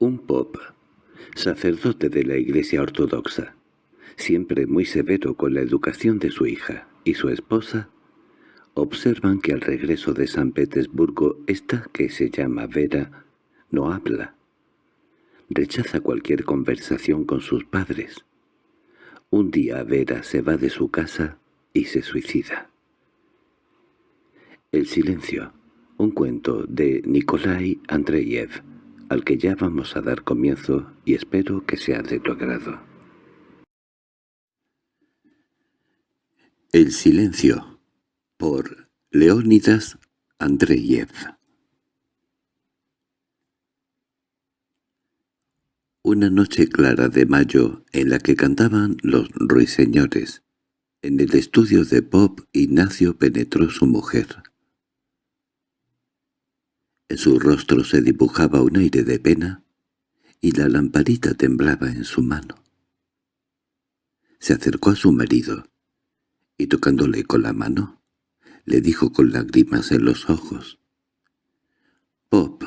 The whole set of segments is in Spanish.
Un pop, sacerdote de la Iglesia Ortodoxa, siempre muy severo con la educación de su hija y su esposa, observan que al regreso de San Petersburgo esta que se llama Vera no habla. Rechaza cualquier conversación con sus padres. Un día Vera se va de su casa y se suicida. El silencio, un cuento de Nikolai Andreyev, al que ya vamos a dar comienzo y espero que sea de tu agrado. El silencio, por Leónidas Andreyev Una noche clara de mayo en la que cantaban los ruiseñores, en el estudio de Bob Ignacio penetró su mujer. En su rostro se dibujaba un aire de pena y la lamparita temblaba en su mano. Se acercó a su marido y tocándole con la mano, le dijo con lágrimas en los ojos. «Pop,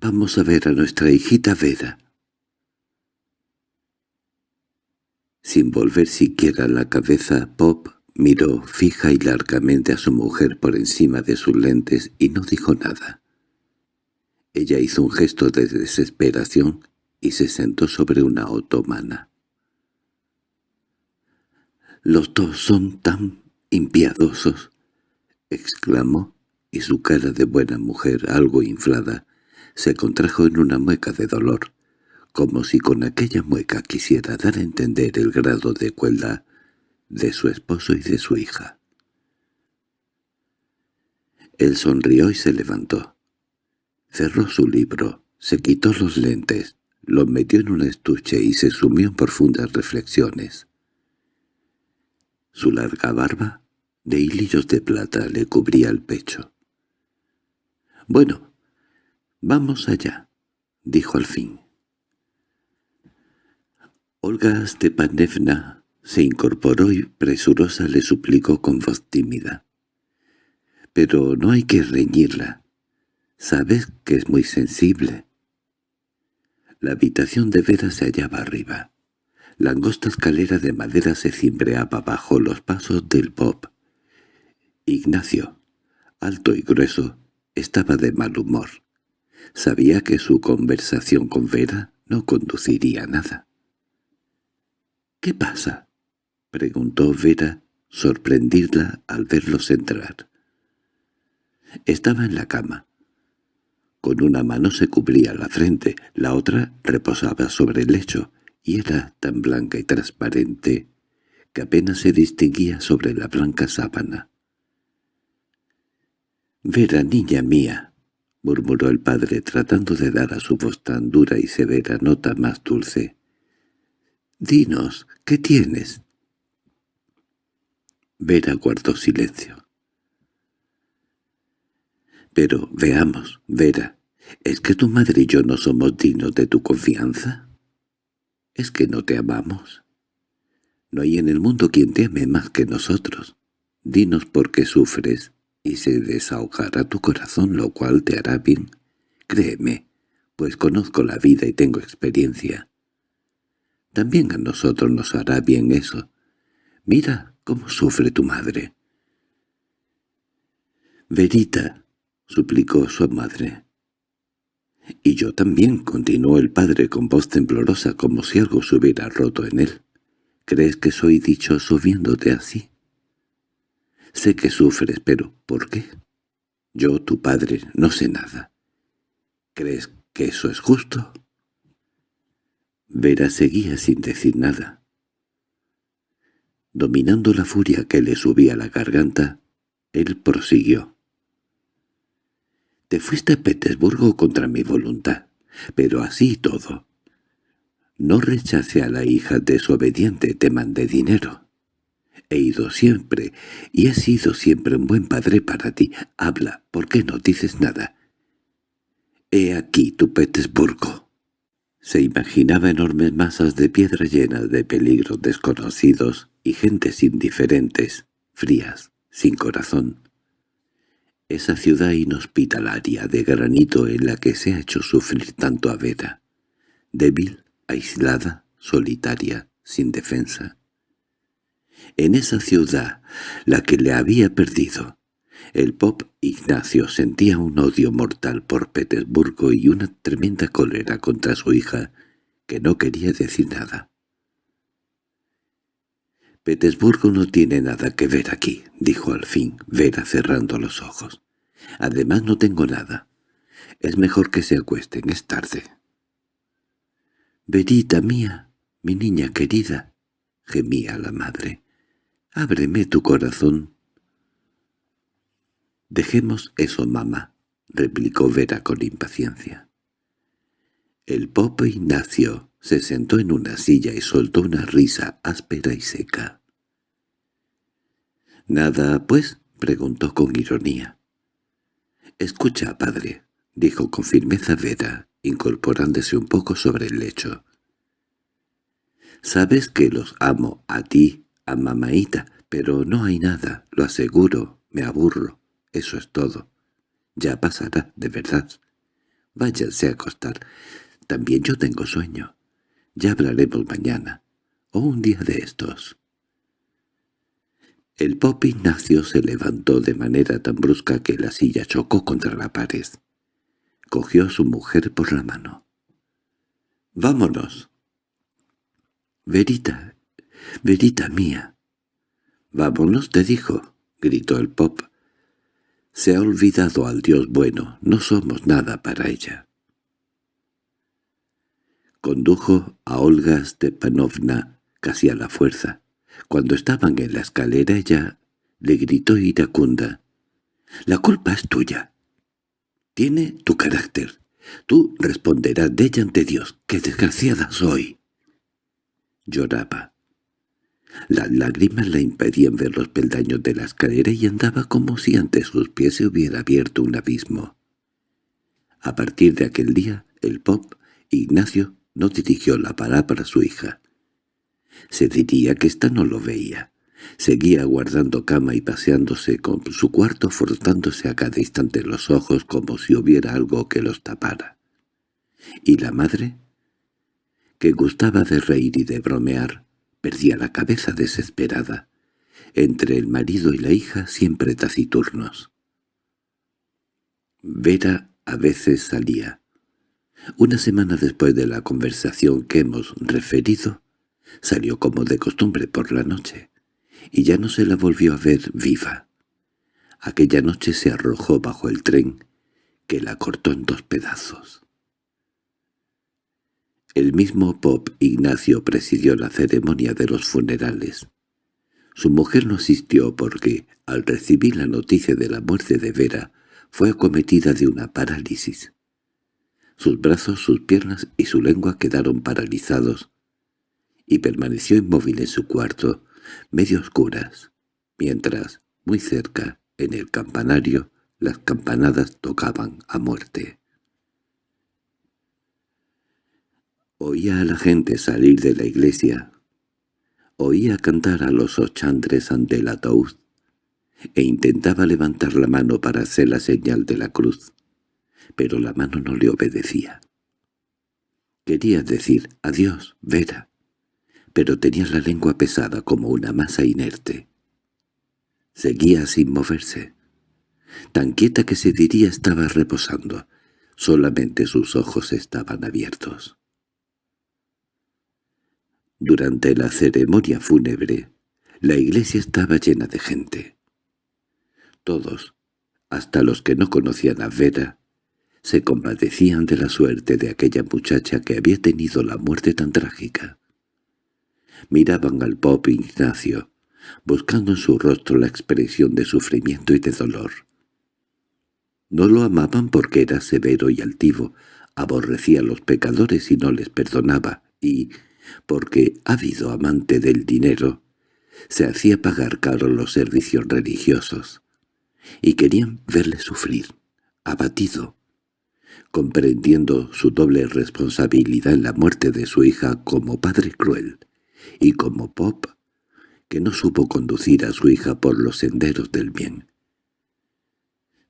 vamos a ver a nuestra hijita Vera». Sin volver siquiera la cabeza, Pop Miró fija y largamente a su mujer por encima de sus lentes y no dijo nada. Ella hizo un gesto de desesperación y se sentó sobre una otomana. «Los dos son tan impiadosos», exclamó, y su cara de buena mujer, algo inflada, se contrajo en una mueca de dolor, como si con aquella mueca quisiera dar a entender el grado de cuelda de su esposo y de su hija. Él sonrió y se levantó. Cerró su libro, se quitó los lentes, los metió en un estuche y se sumió en profundas reflexiones. Su larga barba, de hilillos de plata, le cubría el pecho. «Bueno, vamos allá», dijo al fin. Olga Stepanevna se incorporó y presurosa le suplicó con voz tímida. «Pero no hay que reñirla. Sabes que es muy sensible». La habitación de Vera se hallaba arriba. La angosta escalera de madera se cimbreaba bajo los pasos del pop. Ignacio, alto y grueso, estaba de mal humor. Sabía que su conversación con Vera no conduciría a nada. —¿Qué pasa? —preguntó Vera, sorprendida al verlos entrar. Estaba en la cama. Con una mano se cubría la frente, la otra reposaba sobre el lecho, y era tan blanca y transparente que apenas se distinguía sobre la blanca sábana. «Vera, niña mía», murmuró el padre tratando de dar a su voz tan dura y severa nota más dulce. «Dinos, ¿qué tienes?» Vera guardó silencio. «Pero veamos, Vera, ¿es que tu madre y yo no somos dignos de tu confianza? ¿Es que no te amamos? No hay en el mundo quien te ame más que nosotros. Dinos por qué sufres y se desahogará tu corazón, lo cual te hará bien. Créeme, pues conozco la vida y tengo experiencia. También a nosotros nos hará bien eso. Mira ¿Cómo sufre tu madre? Verita, suplicó su madre. Y yo también, continuó el padre con voz temblorosa como si algo se hubiera roto en él. ¿Crees que soy dichoso viéndote así? Sé que sufres, pero ¿por qué? Yo, tu padre, no sé nada. ¿Crees que eso es justo? Vera seguía sin decir nada. Dominando la furia que le subía la garganta, él prosiguió. «Te fuiste a Petersburgo contra mi voluntad, pero así todo. No rechace a la hija desobediente, te mandé dinero. He ido siempre, y he sido siempre un buen padre para ti. Habla, ¿por qué no dices nada? He aquí tu Petersburgo». Se imaginaba enormes masas de piedra llenas de peligros desconocidos y gentes indiferentes, frías, sin corazón. Esa ciudad inhospitalaria de granito en la que se ha hecho sufrir tanto a Vera, débil, aislada, solitaria, sin defensa. En esa ciudad, la que le había perdido, el pop Ignacio sentía un odio mortal por Petersburgo y una tremenda cólera contra su hija, que no quería decir nada. «Petersburgo no tiene nada que ver aquí», dijo al fin, Vera cerrando los ojos. «Además no tengo nada. Es mejor que se acuesten, es tarde». «Verita mía, mi niña querida», gemía la madre. «Ábreme tu corazón». «Dejemos eso, mamá», replicó Vera con impaciencia. El popo Ignacio se sentó en una silla y soltó una risa áspera y seca. —¿Nada, pues? —preguntó con ironía. —Escucha, padre —dijo con firmeza Vera, incorporándose un poco sobre el lecho. —Sabes que los amo a ti, a mamaita, pero no hay nada, lo aseguro, me aburro, eso es todo. Ya pasará, de verdad. Váyanse a acostar. También yo tengo sueño. Ya hablaremos mañana, o un día de estos. El pop Ignacio se levantó de manera tan brusca que la silla chocó contra la pared. Cogió a su mujer por la mano. «¡Vámonos!» «Verita, Verita mía». «Vámonos», te dijo, gritó el pop. «Se ha olvidado al Dios bueno, no somos nada para ella». Condujo a Olga Stepanovna casi a la fuerza. Cuando estaban en la escalera ella le gritó iracunda. «La culpa es tuya. Tiene tu carácter. Tú responderás de ella ante Dios. ¡Qué desgraciada soy!» Lloraba. Las lágrimas le impedían ver los peldaños de la escalera y andaba como si ante sus pies se hubiera abierto un abismo. A partir de aquel día, el pop, Ignacio, no dirigió la palabra a su hija. Se diría que ésta no lo veía. Seguía guardando cama y paseándose con su cuarto frotándose a cada instante los ojos como si hubiera algo que los tapara. ¿Y la madre? Que gustaba de reír y de bromear, perdía la cabeza desesperada. Entre el marido y la hija siempre taciturnos. Vera a veces salía, una semana después de la conversación que hemos referido, salió como de costumbre por la noche, y ya no se la volvió a ver viva. Aquella noche se arrojó bajo el tren, que la cortó en dos pedazos. El mismo Pop Ignacio presidió la ceremonia de los funerales. Su mujer no asistió porque, al recibir la noticia de la muerte de Vera, fue acometida de una parálisis. Sus brazos, sus piernas y su lengua quedaron paralizados, y permaneció inmóvil en su cuarto, medio oscuras, mientras, muy cerca, en el campanario, las campanadas tocaban a muerte. Oía a la gente salir de la iglesia, oía cantar a los ochandres ante el ataúd, e intentaba levantar la mano para hacer la señal de la cruz pero la mano no le obedecía. Quería decir «adiós, Vera», pero tenía la lengua pesada como una masa inerte. Seguía sin moverse. Tan quieta que se diría estaba reposando. Solamente sus ojos estaban abiertos. Durante la ceremonia fúnebre, la iglesia estaba llena de gente. Todos, hasta los que no conocían a Vera, se compadecían de la suerte de aquella muchacha que había tenido la muerte tan trágica. Miraban al pop Ignacio, buscando en su rostro la expresión de sufrimiento y de dolor. No lo amaban porque era severo y altivo, aborrecía a los pecadores y no les perdonaba, y, porque, ávido amante del dinero, se hacía pagar caro los servicios religiosos, y querían verle sufrir, abatido, comprendiendo su doble responsabilidad en la muerte de su hija como padre cruel, y como Pop, que no supo conducir a su hija por los senderos del bien.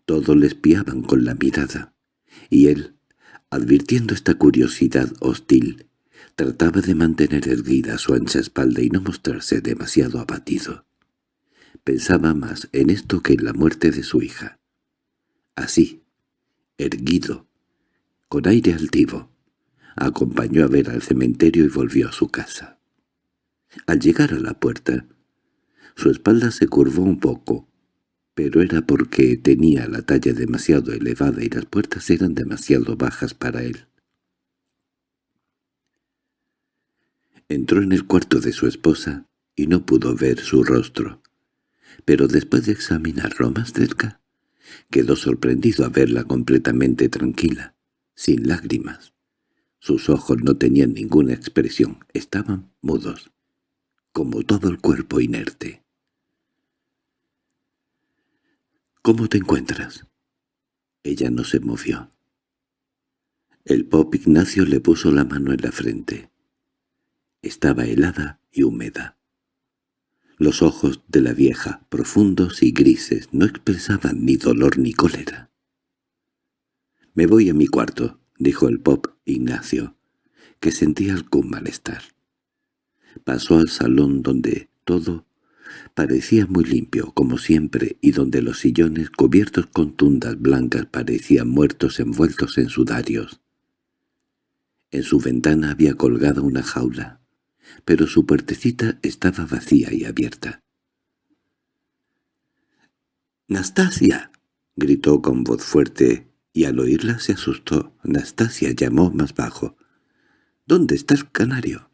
Todos le espiaban con la mirada, y él, advirtiendo esta curiosidad hostil, trataba de mantener erguida su ancha espalda y no mostrarse demasiado abatido. Pensaba más en esto que en la muerte de su hija. Así, erguido, con aire altivo, acompañó a ver al cementerio y volvió a su casa. Al llegar a la puerta, su espalda se curvó un poco, pero era porque tenía la talla demasiado elevada y las puertas eran demasiado bajas para él. Entró en el cuarto de su esposa y no pudo ver su rostro, pero después de examinarlo más cerca, quedó sorprendido a verla completamente tranquila, sin lágrimas. Sus ojos no tenían ninguna expresión, estaban mudos, como todo el cuerpo inerte. —¿Cómo te encuentras? Ella no se movió. El pop Ignacio le puso la mano en la frente. Estaba helada y húmeda. Los ojos de la vieja, profundos y grises, no expresaban ni dolor ni cólera. «Me voy a mi cuarto», dijo el pop Ignacio, que sentía algún malestar. Pasó al salón donde todo parecía muy limpio, como siempre, y donde los sillones cubiertos con tundas blancas parecían muertos envueltos en sudarios. En su ventana había colgada una jaula pero su puertecita estaba vacía y abierta. —¡Nastasia! —gritó con voz fuerte, y al oírla se asustó. Nastasia llamó más bajo. —¿Dónde está el canario?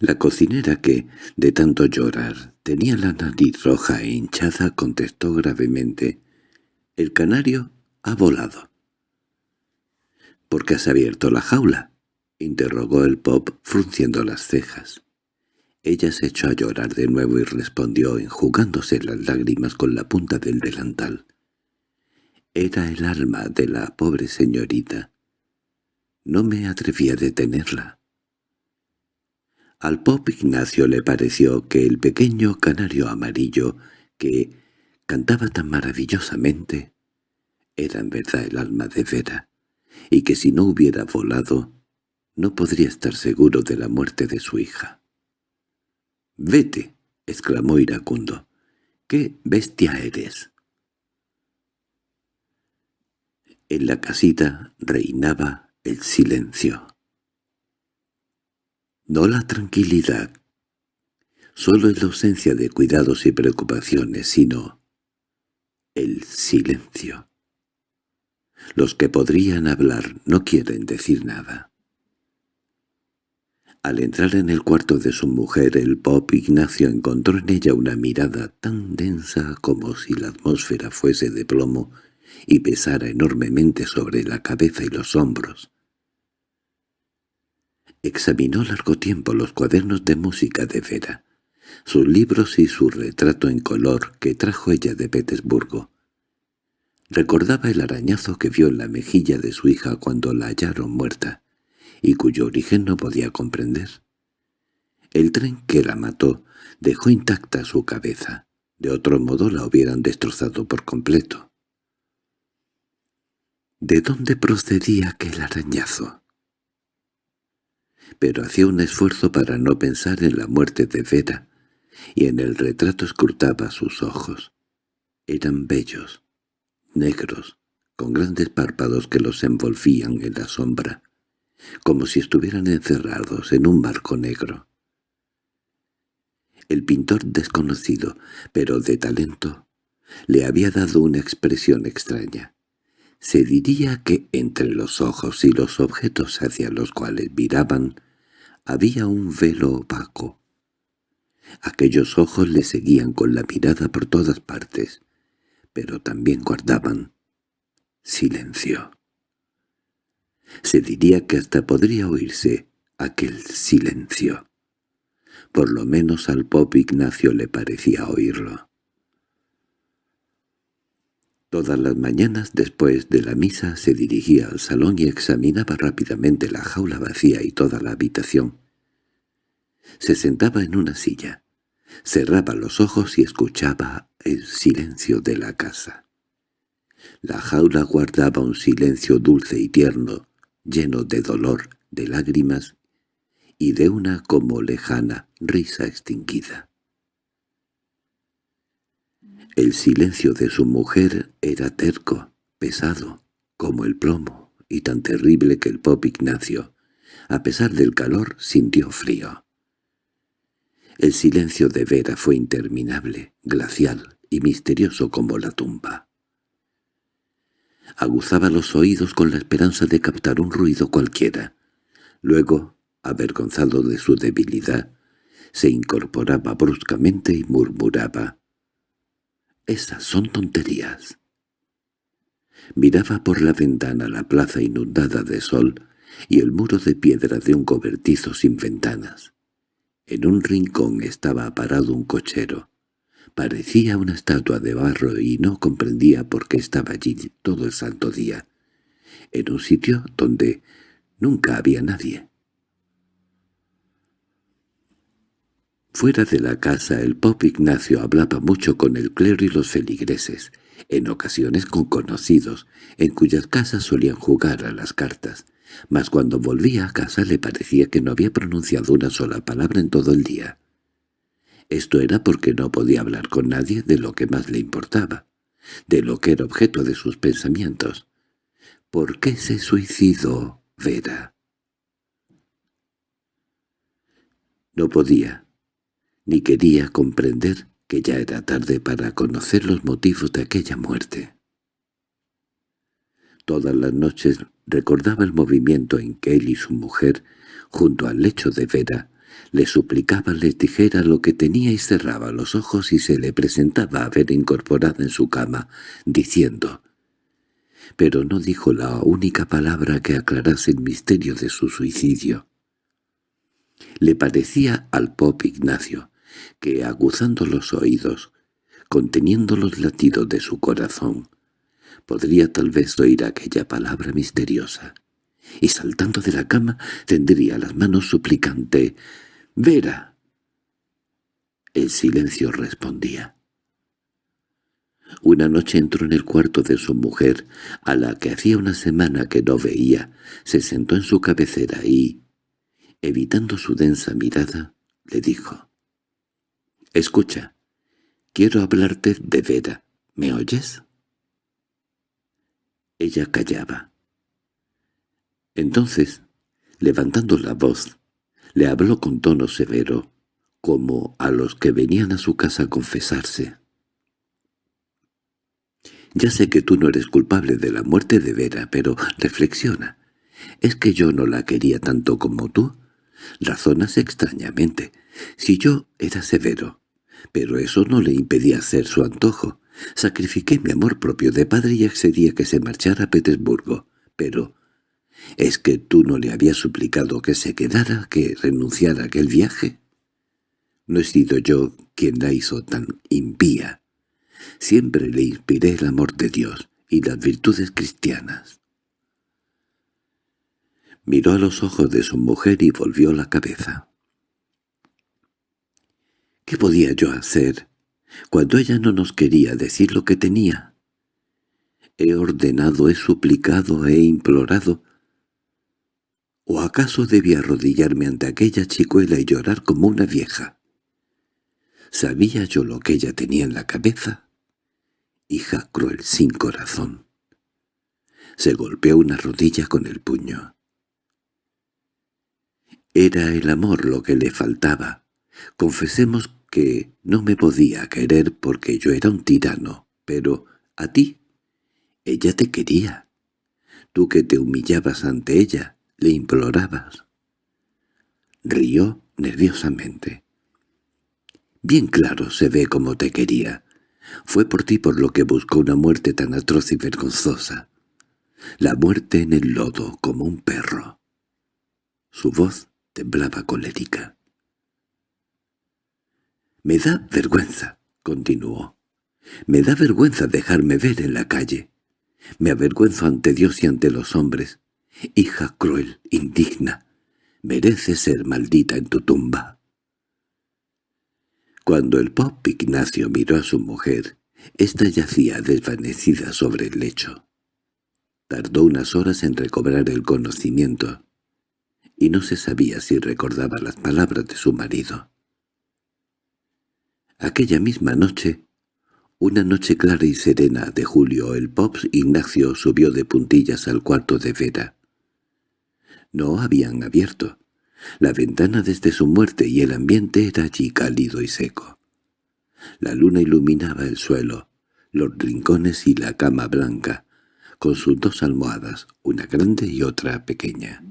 La cocinera que, de tanto llorar, tenía la nariz roja e hinchada, contestó gravemente. —El canario ha volado. —¿Por qué has abierto la jaula? —interrogó el pop frunciendo las cejas. Ella se echó a llorar de nuevo y respondió enjugándose las lágrimas con la punta del delantal. Era el alma de la pobre señorita. No me atreví a detenerla. Al pop Ignacio le pareció que el pequeño canario amarillo, que cantaba tan maravillosamente, era en verdad el alma de Vera, y que si no hubiera volado, no podría estar seguro de la muerte de su hija. —¡Vete! —exclamó iracundo. —¡Qué bestia eres! En la casita reinaba el silencio. No la tranquilidad, solo es la ausencia de cuidados y preocupaciones, sino el silencio. Los que podrían hablar no quieren decir nada. Al entrar en el cuarto de su mujer, el pop Ignacio encontró en ella una mirada tan densa como si la atmósfera fuese de plomo y pesara enormemente sobre la cabeza y los hombros. Examinó largo tiempo los cuadernos de música de Vera, sus libros y su retrato en color que trajo ella de Petersburgo. Recordaba el arañazo que vio en la mejilla de su hija cuando la hallaron muerta y cuyo origen no podía comprender. El tren que la mató dejó intacta su cabeza, de otro modo la hubieran destrozado por completo. ¿De dónde procedía aquel arañazo? Pero hacía un esfuerzo para no pensar en la muerte de Vera, y en el retrato escrutaba sus ojos. Eran bellos, negros, con grandes párpados que los envolvían en la sombra como si estuvieran encerrados en un barco negro. El pintor desconocido, pero de talento, le había dado una expresión extraña. Se diría que entre los ojos y los objetos hacia los cuales miraban había un velo opaco. Aquellos ojos le seguían con la mirada por todas partes, pero también guardaban silencio. Se diría que hasta podría oírse aquel silencio. Por lo menos al pop Ignacio le parecía oírlo. Todas las mañanas después de la misa se dirigía al salón y examinaba rápidamente la jaula vacía y toda la habitación. Se sentaba en una silla, cerraba los ojos y escuchaba el silencio de la casa. La jaula guardaba un silencio dulce y tierno, lleno de dolor, de lágrimas y de una como lejana risa extinguida. El silencio de su mujer era terco, pesado, como el plomo, y tan terrible que el pop Ignacio, a pesar del calor, sintió frío. El silencio de Vera fue interminable, glacial y misterioso como la tumba. Aguzaba los oídos con la esperanza de captar un ruido cualquiera. Luego, avergonzado de su debilidad, se incorporaba bruscamente y murmuraba. «Esas son tonterías». Miraba por la ventana la plaza inundada de sol y el muro de piedra de un cobertizo sin ventanas. En un rincón estaba parado un cochero. Parecía una estatua de barro y no comprendía por qué estaba allí todo el santo día, en un sitio donde nunca había nadie. Fuera de la casa el pop Ignacio hablaba mucho con el clero y los feligreses, en ocasiones con conocidos, en cuyas casas solían jugar a las cartas, mas cuando volvía a casa le parecía que no había pronunciado una sola palabra en todo el día. Esto era porque no podía hablar con nadie de lo que más le importaba, de lo que era objeto de sus pensamientos. ¿Por qué se suicidó Vera? No podía, ni quería comprender que ya era tarde para conocer los motivos de aquella muerte. Todas las noches recordaba el movimiento en que él y su mujer, junto al lecho de Vera, le suplicaban les dijera lo que tenía y cerraba los ojos y se le presentaba a ver incorporada en su cama, diciendo pero no dijo la única palabra que aclarase el misterio de su suicidio. Le parecía al pop Ignacio que, aguzando los oídos, conteniendo los latidos de su corazón, podría tal vez oír aquella palabra misteriosa, y saltando de la cama tendría las manos suplicante «¡Vera!». El silencio respondía. Una noche entró en el cuarto de su mujer, a la que hacía una semana que no veía, se sentó en su cabecera y, evitando su densa mirada, le dijo, «Escucha, quiero hablarte de Vera. ¿Me oyes?» Ella callaba. Entonces, levantando la voz, le habló con tono severo, como a los que venían a su casa a confesarse. «Ya sé que tú no eres culpable de la muerte de Vera, pero reflexiona. ¿Es que yo no la quería tanto como tú? Razonas extrañamente. Si yo era severo, pero eso no le impedía hacer su antojo. Sacrifiqué mi amor propio de padre y accedí a que se marchara a Petersburgo. Pero ¿Es que tú no le habías suplicado que se quedara, que renunciara a aquel viaje? No he sido yo quien la hizo tan impía. Siempre le inspiré el amor de Dios y las virtudes cristianas. Miró a los ojos de su mujer y volvió la cabeza. ¿Qué podía yo hacer cuando ella no nos quería decir lo que tenía? He ordenado, he suplicado, he implorado, ¿O acaso debía arrodillarme ante aquella chicuela y llorar como una vieja? ¿Sabía yo lo que ella tenía en la cabeza? Hija cruel, sin corazón. Se golpeó una rodilla con el puño. Era el amor lo que le faltaba. Confesemos que no me podía querer porque yo era un tirano, pero a ti, ella te quería. Tú que te humillabas ante ella, le implorabas. Rió nerviosamente. Bien claro se ve cómo te quería. Fue por ti por lo que buscó una muerte tan atroz y vergonzosa. La muerte en el lodo como un perro. Su voz temblaba colérica. «Me da vergüenza», continuó. «Me da vergüenza dejarme ver en la calle. Me avergüenzo ante Dios y ante los hombres. Hija cruel, indigna, merece ser maldita en tu tumba. Cuando el pop Ignacio miró a su mujer, ésta yacía desvanecida sobre el lecho. Tardó unas horas en recobrar el conocimiento, y no se sabía si recordaba las palabras de su marido. Aquella misma noche, una noche clara y serena de julio, el Pops Ignacio subió de puntillas al cuarto de Vera. No habían abierto. La ventana desde su muerte y el ambiente era allí cálido y seco. La luna iluminaba el suelo, los rincones y la cama blanca, con sus dos almohadas, una grande y otra pequeña.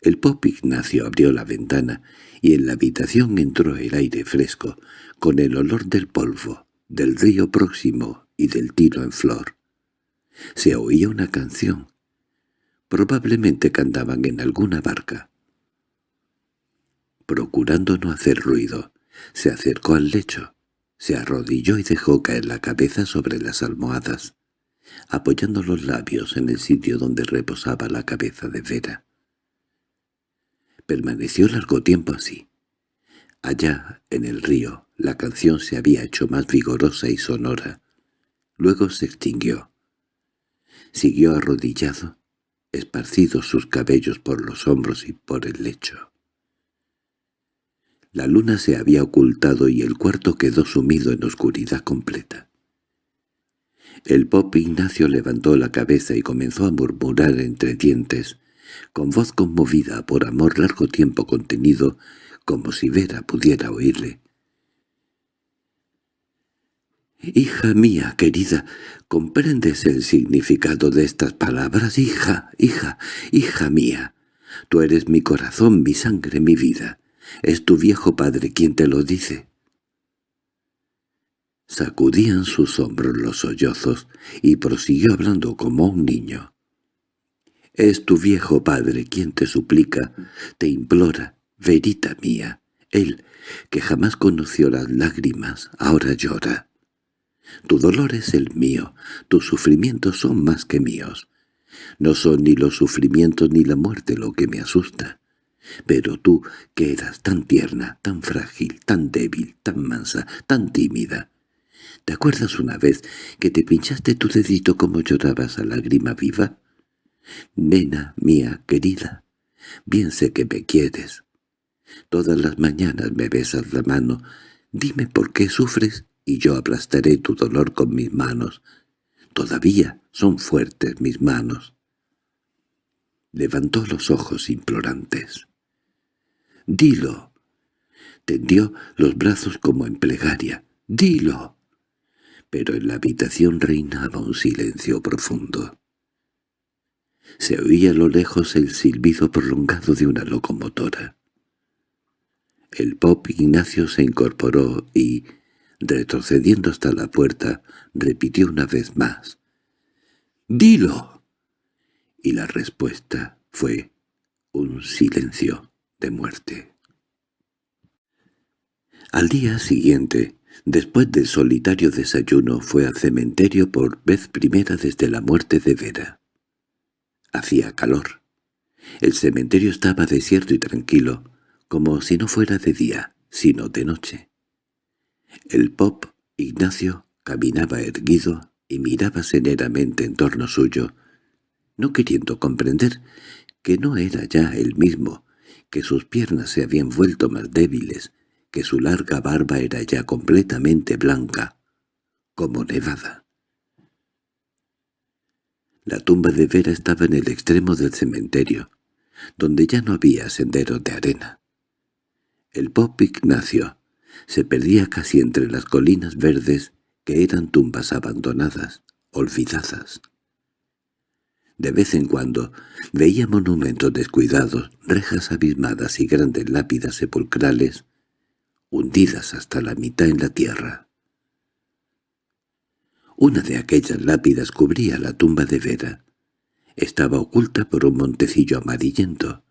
El Pop Ignacio abrió la ventana y en la habitación entró el aire fresco, con el olor del polvo, del río próximo y del tiro en flor. Se oía una canción. Probablemente cantaban en alguna barca. Procurando no hacer ruido, se acercó al lecho, se arrodilló y dejó caer la cabeza sobre las almohadas, apoyando los labios en el sitio donde reposaba la cabeza de Vera. Permaneció largo tiempo así. Allá, en el río, la canción se había hecho más vigorosa y sonora. Luego se extinguió. Siguió arrodillado, esparcidos sus cabellos por los hombros y por el lecho. La luna se había ocultado y el cuarto quedó sumido en oscuridad completa. El pop Ignacio levantó la cabeza y comenzó a murmurar entre dientes, con voz conmovida por amor largo tiempo contenido, como si Vera pudiera oírle. «Hija mía querida, ¿comprendes el significado de estas palabras? Hija, hija, hija mía, tú eres mi corazón, mi sangre, mi vida. Es tu viejo padre quien te lo dice». Sacudían sus hombros los sollozos y prosiguió hablando como un niño. Es tu viejo padre quien te suplica, te implora, verita mía. Él, que jamás conoció las lágrimas, ahora llora. Tu dolor es el mío, tus sufrimientos son más que míos. No son ni los sufrimientos ni la muerte lo que me asusta. Pero tú, que eras tan tierna, tan frágil, tan débil, tan mansa, tan tímida, ¿te acuerdas una vez que te pinchaste tu dedito como llorabas a lágrima viva? Nena mía querida, bien sé que me quieres. Todas las mañanas me besas la mano. Dime por qué sufres y yo aplastaré tu dolor con mis manos. Todavía son fuertes mis manos. Levantó los ojos implorantes. «Dilo». Tendió los brazos como en plegaria. «Dilo». Pero en la habitación reinaba un silencio profundo. Se oía a lo lejos el silbido prolongado de una locomotora. El pop Ignacio se incorporó y, retrocediendo hasta la puerta, repitió una vez más. —¡Dilo! Y la respuesta fue un silencio de muerte. Al día siguiente, después del solitario desayuno, fue al cementerio por vez primera desde la muerte de Vera. Hacía calor. El cementerio estaba desierto y tranquilo, como si no fuera de día, sino de noche. El pop, Ignacio, caminaba erguido y miraba seneramente en torno suyo, no queriendo comprender que no era ya el mismo, que sus piernas se habían vuelto más débiles, que su larga barba era ya completamente blanca, como nevada. La tumba de Vera estaba en el extremo del cementerio, donde ya no había senderos de arena. El pop Ignacio se perdía casi entre las colinas verdes que eran tumbas abandonadas, olvidadas. De vez en cuando veía monumentos descuidados, rejas abismadas y grandes lápidas sepulcrales, hundidas hasta la mitad en la tierra. Una de aquellas lápidas cubría la tumba de Vera. Estaba oculta por un montecillo amarillento,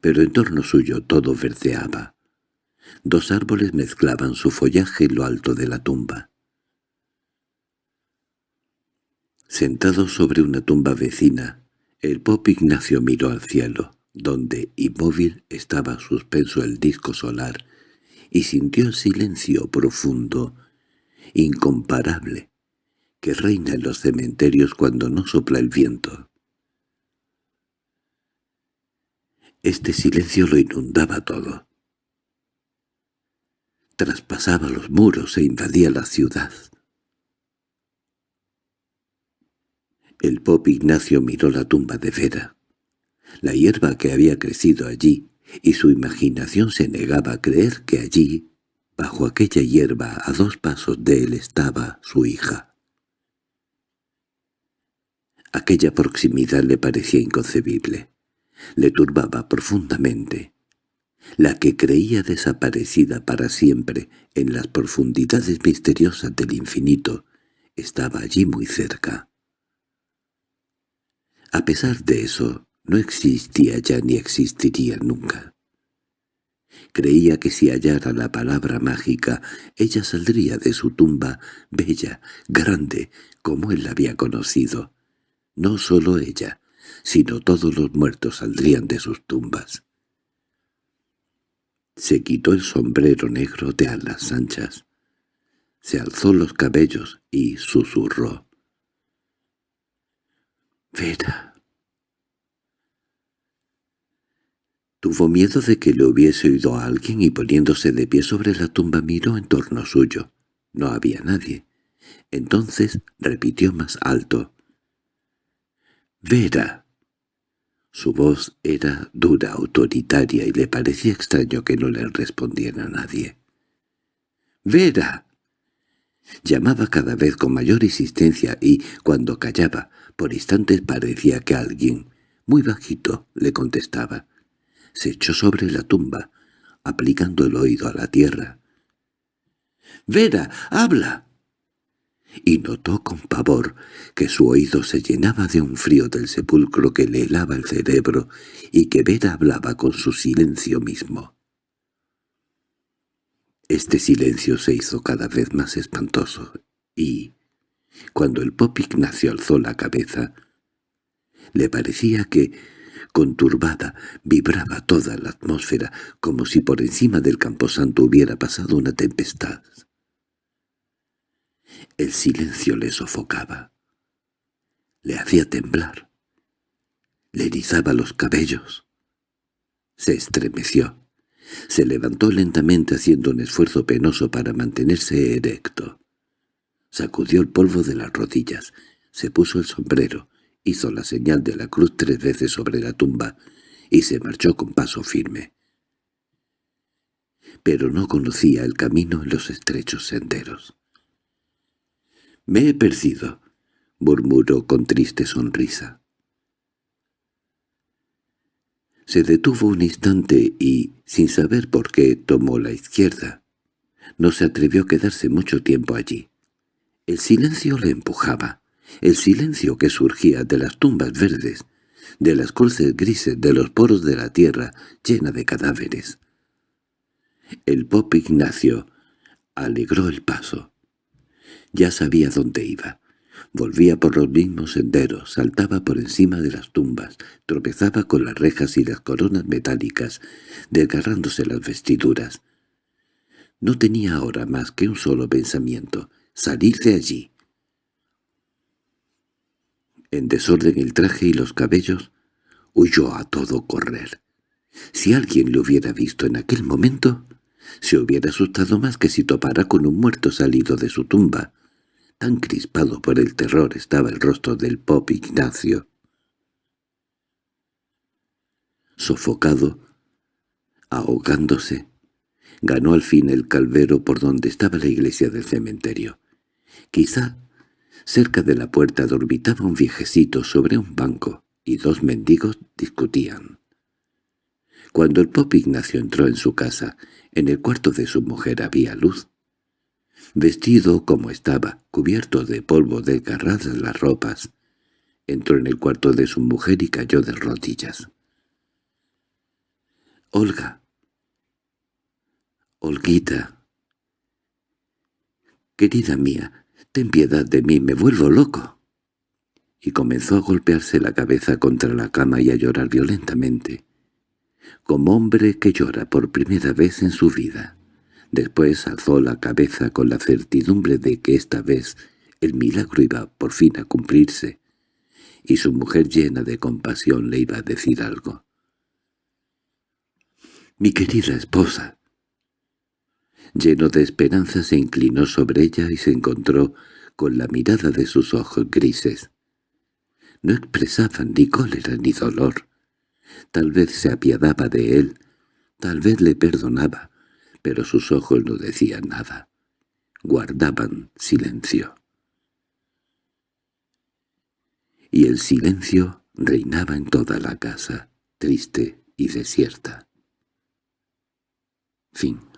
pero en torno suyo todo verdeaba. Dos árboles mezclaban su follaje en lo alto de la tumba. Sentado sobre una tumba vecina, el pop Ignacio miró al cielo, donde, inmóvil, estaba suspenso el disco solar, y sintió el silencio profundo, incomparable, que reina en los cementerios cuando no sopla el viento. Este silencio lo inundaba todo. Traspasaba los muros e invadía la ciudad. El pop Ignacio miró la tumba de Vera, la hierba que había crecido allí, y su imaginación se negaba a creer que allí, bajo aquella hierba, a dos pasos de él estaba su hija. Aquella proximidad le parecía inconcebible, le turbaba profundamente. La que creía desaparecida para siempre en las profundidades misteriosas del infinito estaba allí muy cerca. A pesar de eso, no existía ya ni existiría nunca. Creía que si hallara la palabra mágica, ella saldría de su tumba, bella, grande, como él la había conocido. No solo ella, sino todos los muertos saldrían de sus tumbas. Se quitó el sombrero negro de alas anchas, se alzó los cabellos y susurró. «Vera». Tuvo miedo de que le hubiese oído a alguien y poniéndose de pie sobre la tumba miró en torno suyo. No había nadie. Entonces repitió más alto. «Vera». Su voz era dura, autoritaria, y le parecía extraño que no le respondiera nadie. «¡Vera!» Llamaba cada vez con mayor insistencia y, cuando callaba, por instantes parecía que alguien, muy bajito, le contestaba se echó sobre la tumba, aplicando el oído a la tierra. —¡Vera, habla! Y notó con pavor que su oído se llenaba de un frío del sepulcro que le helaba el cerebro y que Vera hablaba con su silencio mismo. Este silencio se hizo cada vez más espantoso y, cuando el pop Ignacio alzó la cabeza, le parecía que Conturbada, vibraba toda la atmósfera, como si por encima del camposanto hubiera pasado una tempestad. El silencio le sofocaba. Le hacía temblar. Le erizaba los cabellos. Se estremeció. Se levantó lentamente haciendo un esfuerzo penoso para mantenerse erecto. Sacudió el polvo de las rodillas, se puso el sombrero, hizo la señal de la cruz tres veces sobre la tumba y se marchó con paso firme. Pero no conocía el camino en los estrechos senderos. «Me he perdido», murmuró con triste sonrisa. Se detuvo un instante y, sin saber por qué, tomó la izquierda. No se atrevió a quedarse mucho tiempo allí. El silencio le empujaba el silencio que surgía de las tumbas verdes, de las cruces grises de los poros de la tierra llena de cadáveres. El pop Ignacio alegró el paso. Ya sabía dónde iba. Volvía por los mismos senderos, saltaba por encima de las tumbas, tropezaba con las rejas y las coronas metálicas, desgarrándose las vestiduras. No tenía ahora más que un solo pensamiento, salir de allí, en desorden el traje y los cabellos, huyó a todo correr. Si alguien le hubiera visto en aquel momento, se hubiera asustado más que si topara con un muerto salido de su tumba. Tan crispado por el terror estaba el rostro del pop Ignacio. Sofocado, ahogándose, ganó al fin el calvero por donde estaba la iglesia del cementerio. Quizá Cerca de la puerta dormitaba un viejecito sobre un banco, y dos mendigos discutían. Cuando el pop Ignacio entró en su casa, en el cuarto de su mujer había luz. Vestido como estaba, cubierto de polvo desgarradas las ropas, entró en el cuarto de su mujer y cayó de rodillas. «Olga. Olguita. Querida mía, «Ten piedad de mí, me vuelvo loco». Y comenzó a golpearse la cabeza contra la cama y a llorar violentamente, como hombre que llora por primera vez en su vida. Después alzó la cabeza con la certidumbre de que esta vez el milagro iba por fin a cumplirse, y su mujer llena de compasión le iba a decir algo. «Mi querida esposa». Lleno de esperanza se inclinó sobre ella y se encontró con la mirada de sus ojos grises. No expresaban ni cólera ni dolor. Tal vez se apiadaba de él, tal vez le perdonaba, pero sus ojos no decían nada. Guardaban silencio. Y el silencio reinaba en toda la casa, triste y desierta. Fin